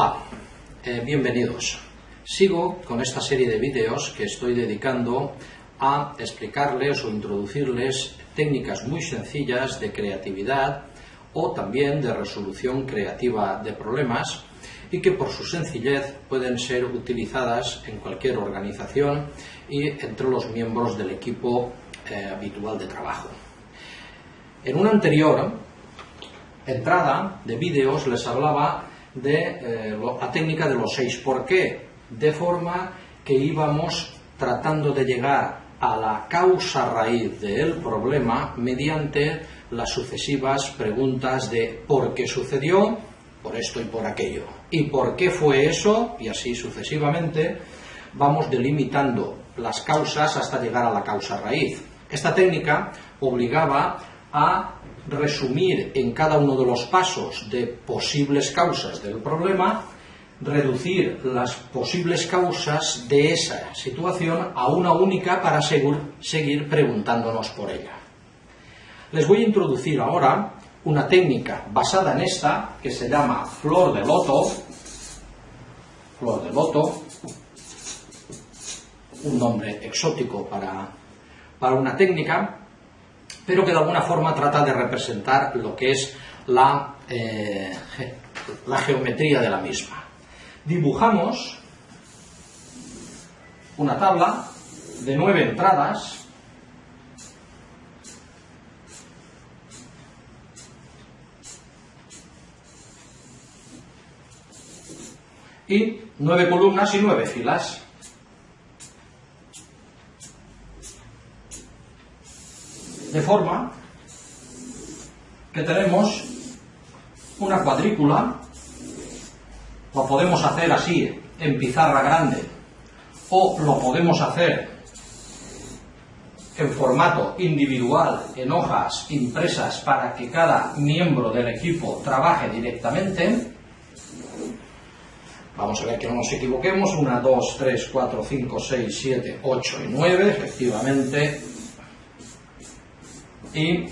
Hola, eh, bienvenidos. Sigo con esta serie de vídeos que estoy dedicando a explicarles o introducirles técnicas muy sencillas de creatividad o también de resolución creativa de problemas y que por su sencillez pueden ser utilizadas en cualquier organización y entre los miembros del equipo eh, habitual de trabajo. En una anterior entrada de vídeos les hablaba de eh, la técnica de los seis. Por qué, de forma que íbamos tratando de llegar a la causa raíz del problema mediante las sucesivas preguntas de por qué sucedió, por esto y por aquello, y por qué fue eso, y así sucesivamente, vamos delimitando las causas hasta llegar a la causa raíz. Esta técnica obligaba a resumir en cada uno de los pasos de posibles causas del problema, reducir las posibles causas de esa situación a una única para seguir preguntándonos por ella. Les voy a introducir ahora una técnica basada en esta que se llama flor de loto, flor de loto, un nombre exótico para, para una técnica, pero que de alguna forma trata de representar lo que es la, eh, la geometría de la misma. Dibujamos una tabla de nueve entradas y nueve columnas y nueve filas. De forma que tenemos una cuadrícula, lo podemos hacer así en pizarra grande o lo podemos hacer en formato individual, en hojas impresas para que cada miembro del equipo trabaje directamente. Vamos a ver que no nos equivoquemos. 1, 2, 3, 4, 5, 6, 7, 8 y 9, efectivamente y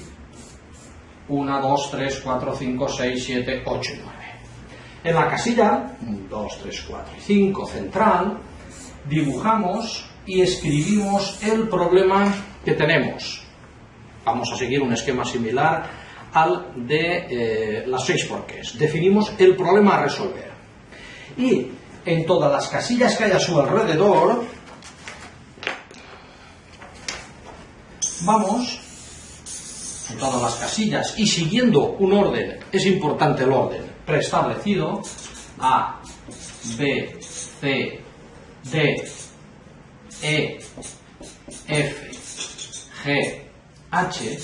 1, 2, 3, 4, 5, 6, 7, 8 y 9. En la casilla 1, 2, 3, 4 y 5 central dibujamos y escribimos el problema que tenemos. Vamos a seguir un esquema similar al de eh, las seis porqués. Definimos el problema a resolver. Y en todas las casillas que hay a su alrededor, vamos todas las casillas y siguiendo un orden, es importante el orden, preestablecido, A, B, C, D, E, F, G, H,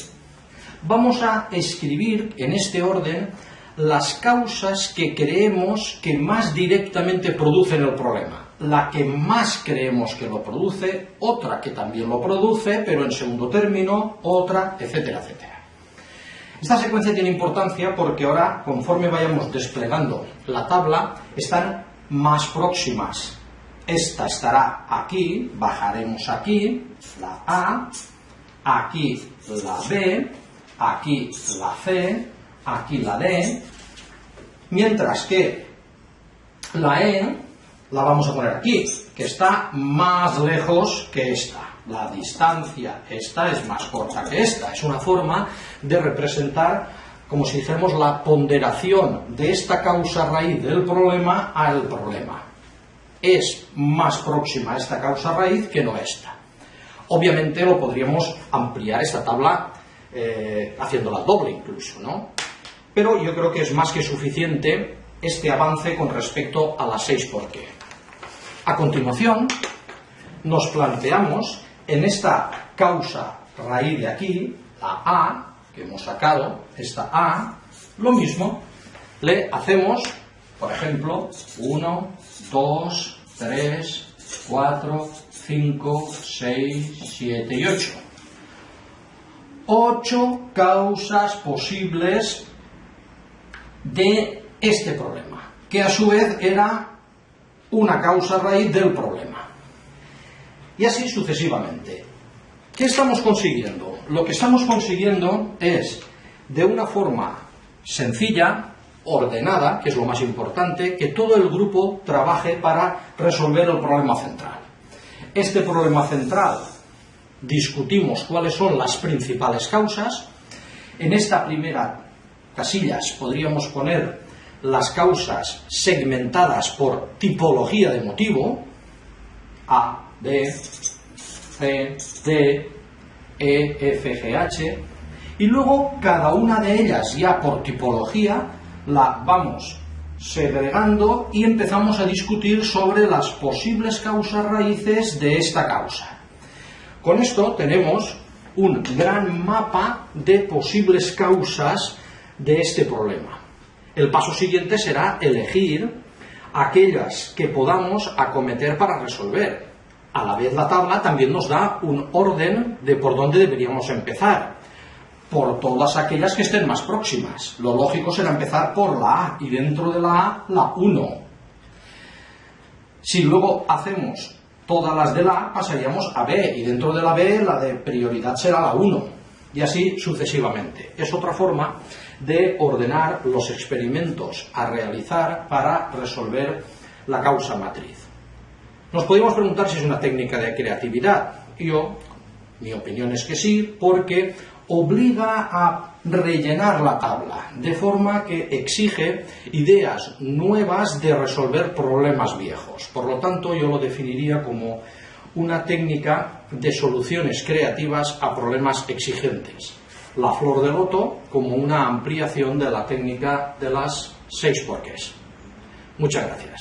vamos a escribir en este orden las causas que creemos que más directamente producen el problema la que más creemos que lo produce, otra que también lo produce, pero en segundo término, otra, etcétera, etcétera. Esta secuencia tiene importancia porque ahora, conforme vayamos desplegando la tabla, están más próximas. Esta estará aquí, bajaremos aquí, la A, aquí la B, aquí la C, aquí la D, mientras que la E la vamos a poner aquí, que está más lejos que esta. La distancia, esta es más corta que esta. Es una forma de representar, como si dijéramos, la ponderación de esta causa raíz del problema al problema. Es más próxima a esta causa raíz que no esta. Obviamente lo podríamos ampliar esta tabla eh, haciéndola doble incluso, ¿no? Pero yo creo que es más que suficiente este avance con respecto a las 6 por qué. A continuación, nos planteamos en esta causa raíz de aquí, la A, que hemos sacado, esta A, lo mismo, le hacemos, por ejemplo, 1, 2, 3, 4, 5, 6, 7 y 8. Ocho causas posibles de este problema, que a su vez era una causa raíz del problema. Y así sucesivamente. ¿Qué estamos consiguiendo? Lo que estamos consiguiendo es, de una forma sencilla, ordenada, que es lo más importante, que todo el grupo trabaje para resolver el problema central. Este problema central discutimos cuáles son las principales causas. En esta primera casillas podríamos poner las causas segmentadas por tipología de motivo, A, B, C, D, E, F, G, H, y luego cada una de ellas ya por tipología la vamos segregando y empezamos a discutir sobre las posibles causas raíces de esta causa. Con esto tenemos un gran mapa de posibles causas de este problema. El paso siguiente será elegir aquellas que podamos acometer para resolver. A la vez la tabla también nos da un orden de por dónde deberíamos empezar por todas aquellas que estén más próximas. Lo lógico será empezar por la A y dentro de la A la 1. Si luego hacemos todas las de la A, pasaríamos a B y dentro de la B la de prioridad será la 1 y así sucesivamente. Es otra forma de ordenar los experimentos a realizar para resolver la causa matriz. Nos podemos preguntar si es una técnica de creatividad. Yo, mi opinión es que sí, porque obliga a rellenar la tabla, de forma que exige ideas nuevas de resolver problemas viejos. Por lo tanto, yo lo definiría como una técnica de soluciones creativas a problemas exigentes. La flor de loto como una ampliación de la técnica de las seis porqués. Muchas gracias.